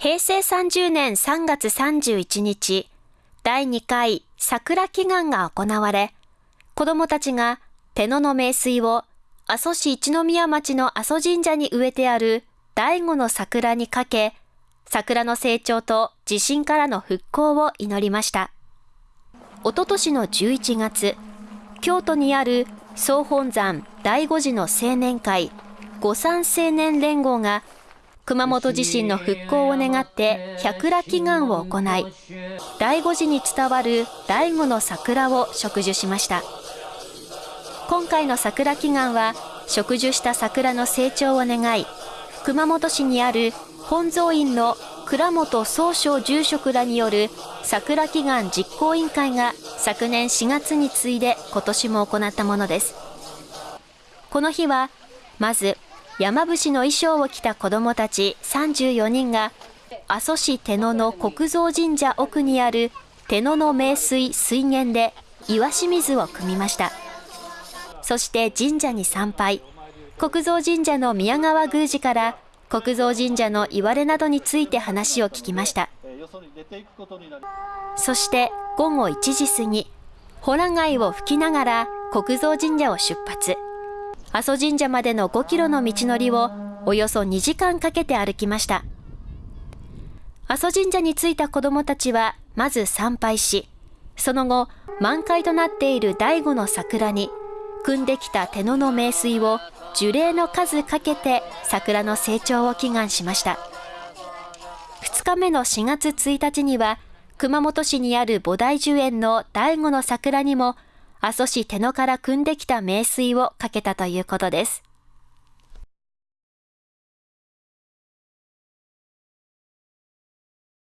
平成30年3月31日、第2回桜祈願が行われ、子供たちが手野の名水を阿蘇市一宮町の阿蘇神社に植えてある第五の桜にかけ、桜の成長と地震からの復興を祈りました。おととしの11月、京都にある総本山第五次の青年会、五山青年連合が熊本地震の復興を願って百羅祈願を行い、第五次に伝わる第五の桜を植樹しました。今回の桜祈願は、植樹した桜の成長を願い、熊本市にある本蔵院の倉本総称住職らによる桜祈願実行委員会が昨年4月に次いで今年も行ったものです。この日は、まず山伏の衣装を着た子供たち34人が、阿蘇市手野の国蔵神社奥にある手野の名水水源で岩清水を汲みました。そして神社に参拝。国蔵神社の宮川宮司から国蔵神社の言われなどについて話を聞きました。そして午後1時過ぎ、ホラ貝を吹きながら国蔵神社を出発。阿蘇神社までの5キロの道のりをおよそ2時間かけて歩きました。阿蘇神社に着いた子供たちはまず参拝し、その後満開となっている第五の桜に汲んできた手野の名水を樹齢の数かけて桜の成長を祈願しました。2日目の4月1日には熊本市にある菩提樹園の第五の桜にも阿蘇市手野から汲んできた名水をかけたということです。